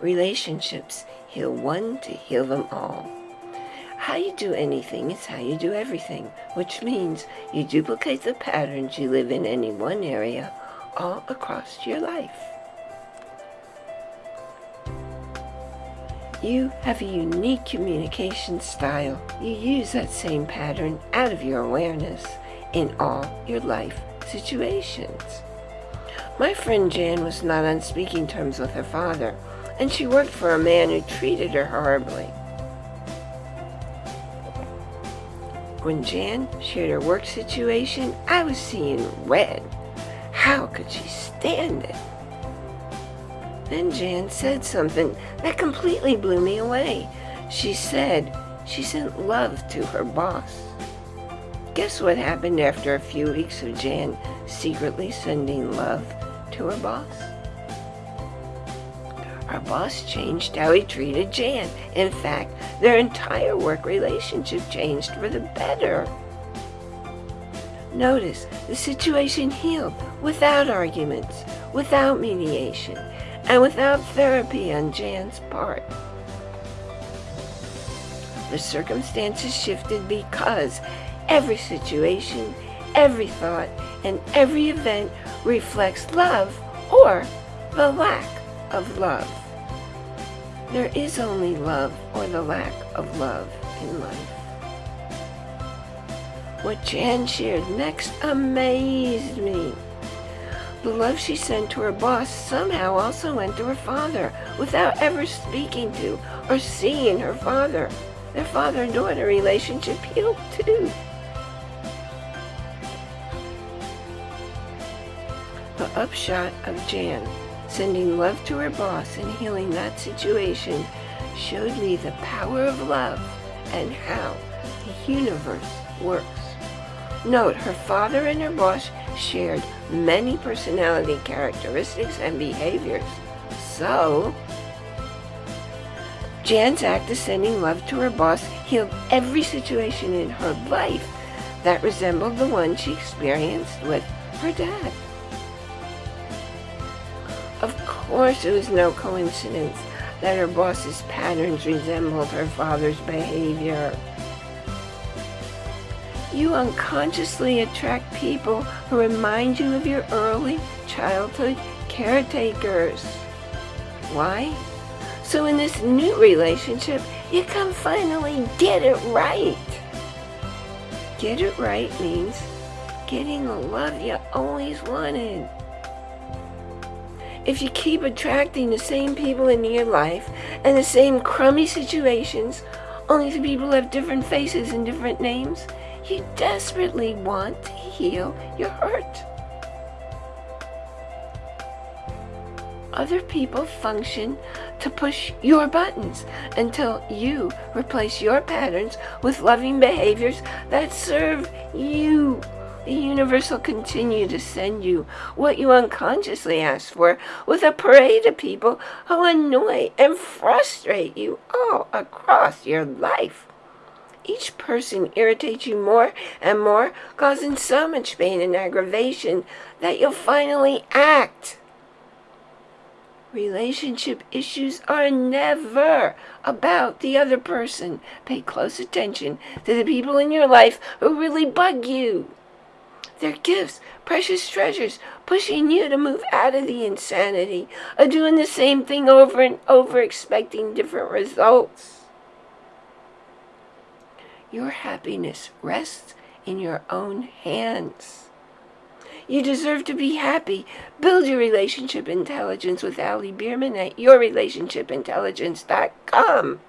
relationships. Heal one to heal them all. How you do anything is how you do everything, which means you duplicate the patterns you live in any one area all across your life. You have a unique communication style. You use that same pattern out of your awareness in all your life situations. My friend Jan was not on speaking terms with her father, and she worked for a man who treated her horribly. When Jan shared her work situation, I was seeing red. How could she stand it? Then Jan said something that completely blew me away. She said she sent love to her boss. Guess what happened after a few weeks of Jan secretly sending love to her boss? Our boss changed how he treated Jan. In fact, their entire work relationship changed for the better. Notice, the situation healed without arguments, without mediation, and without therapy on Jan's part. The circumstances shifted because every situation, every thought, and every event reflects love or the lack of love. There is only love or the lack of love in life. What Jan shared next amazed me. The love she sent to her boss somehow also went to her father without ever speaking to or seeing her father. Their father and daughter relationship healed too. The upshot of Jan sending love to her boss and healing that situation showed me the power of love and how the universe works. Note, her father and her boss shared many personality characteristics and behaviors. So, Jan's act of sending love to her boss healed every situation in her life that resembled the one she experienced with her dad. Of course, it was no coincidence that her boss's patterns resembled her father's behavior. You unconsciously attract people who remind you of your early childhood caretakers. Why? So in this new relationship, you can finally get it right. Get it right means getting the love you always wanted. If you keep attracting the same people into your life and the same crummy situations, only the people have different faces and different names, you desperately want to heal your hurt. Other people function to push your buttons until you replace your patterns with loving behaviors that serve you. The universe will continue to send you what you unconsciously asked for with a parade of people who annoy and frustrate you all across your life. Each person irritates you more and more, causing so much pain and aggravation that you'll finally act. Relationship issues are never about the other person. Pay close attention to the people in your life who really bug you. They're gifts, precious treasures, pushing you to move out of the insanity of doing the same thing over and over, expecting different results. Your happiness rests in your own hands. You deserve to be happy. Build your relationship intelligence with Ali Bierman at yourrelationshipintelligence.com.